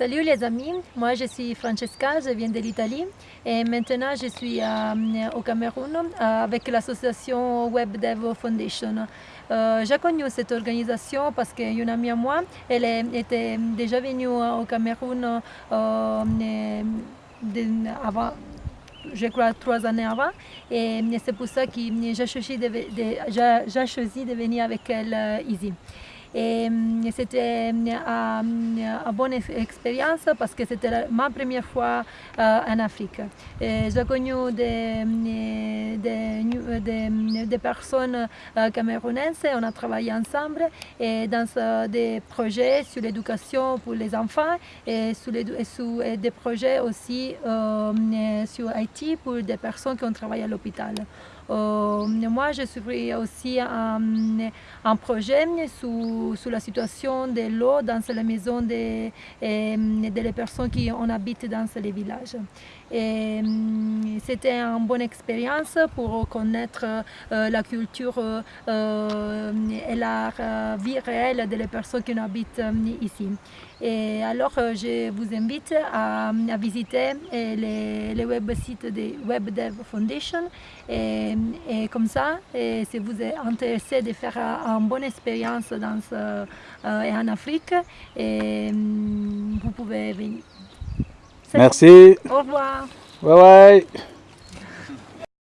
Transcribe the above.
Salut les amis, moi je suis Francesca, je viens de l'Italie et maintenant je suis euh, au Cameroun euh, avec l'association Web Dev Foundation. Euh, j'ai connu cette organisation parce qu'une amie à moi, elle était déjà venue au Cameroun avant, je crois trois années avant et c'est pour ça que j'ai choisi, de venir avec elle ici. C'était hum, une bonne expérience parce que c'était ma première fois euh, en Afrique. J'ai connu des, hum, des, des, personnes euh, camerounaises, on a travaillé ensemble et dans des projets sur l'éducation pour les enfants et sur, des projets aussi euh, sur Haïti pour des personnes qui ont travaillé à l'hôpital. Euh, moi, je suis aussi un, projet sur, la situation de l'eau dans les maisons des de, personnes qui on habite dans les villages. C'était une bonne expérience pour connaître euh, la culture euh, et la vie réelle des personnes qui habitent ici. Et alors, je vous invite à, visiter les, web sites de WebDev Foundation. Et, et comme ça, et si vous êtes intéressé de faire une bonne expérience dans euh, en Afrique, et, vous pouvez venir. Merci. Au revoir. Bye bye.